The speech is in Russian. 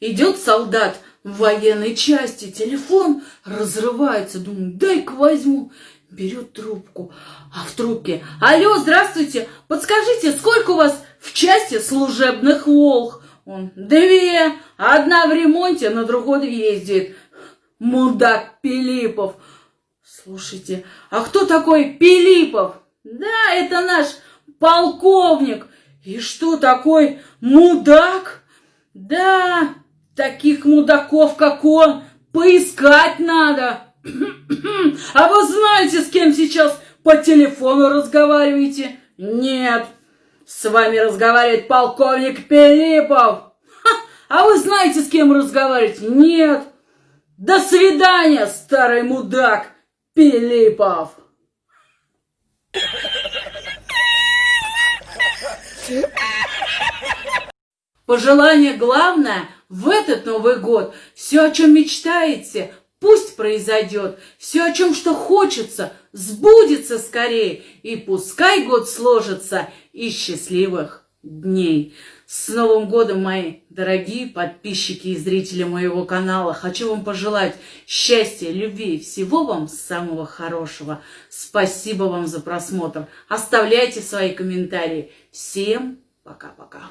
Идет солдат в военной части, телефон разрывается, думаю, дай-ка возьму. Берет трубку, а в трубке, алло, здравствуйте, подскажите, сколько у вас в части служебных волх? Он, две, одна в ремонте, на другой ездит. Мудак Пилипов. Слушайте, а кто такой Пилипов? Да, это наш полковник. И что такой мудак? Да, таких мудаков, как он, поискать надо. А вы знаете, с кем сейчас по телефону разговариваете? Нет, с вами разговаривает полковник Пилипов. А вы знаете, с кем разговариваете? Нет. До свидания, старый мудак Пилипов. Пожелание главное в этот Новый год. Все, о чем мечтаете, пусть произойдет. Все, о чем что хочется, сбудется скорее. И пускай год сложится из счастливых дней. С Новым годом, мои дорогие подписчики и зрители моего канала! Хочу вам пожелать счастья, любви, всего вам самого хорошего. Спасибо вам за просмотр. Оставляйте свои комментарии. Всем пока-пока.